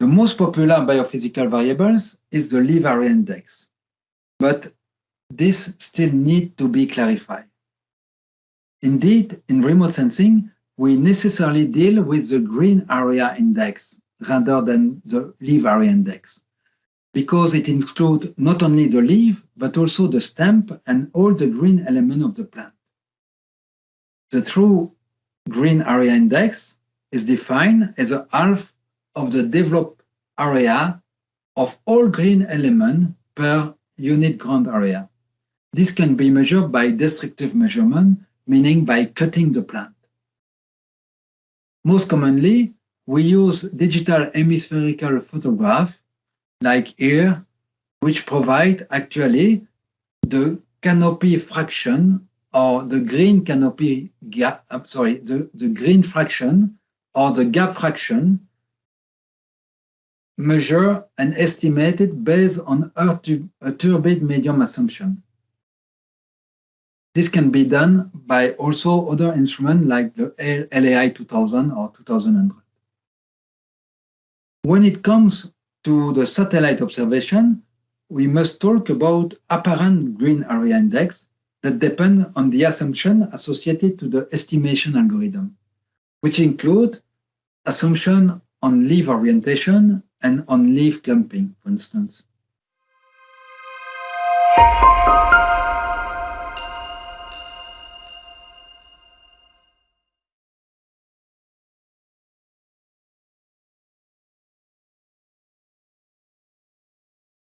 The most popular biophysical variables is the leaf area index, but this still needs to be clarified. Indeed, in remote sensing, we necessarily deal with the green area index rather than the leaf area index, because it includes not only the leaf, but also the stem and all the green element of the plant. The true green area index is defined as a half of the developed area of all green element per unit ground area. This can be measured by destructive measurement, meaning by cutting the plant. Most commonly, we use digital hemispherical photograph, like here, which provide actually the canopy fraction or the green canopy gap, sorry, the, the green fraction or the gap fraction measure and estimated based on a turbid medium assumption. This can be done by also other instruments like the LAI 2000 or 2100. When it comes to the satellite observation, we must talk about apparent green area index that depend on the assumption associated to the estimation algorithm, which include assumption on leaf orientation and on leaf clumping, for instance.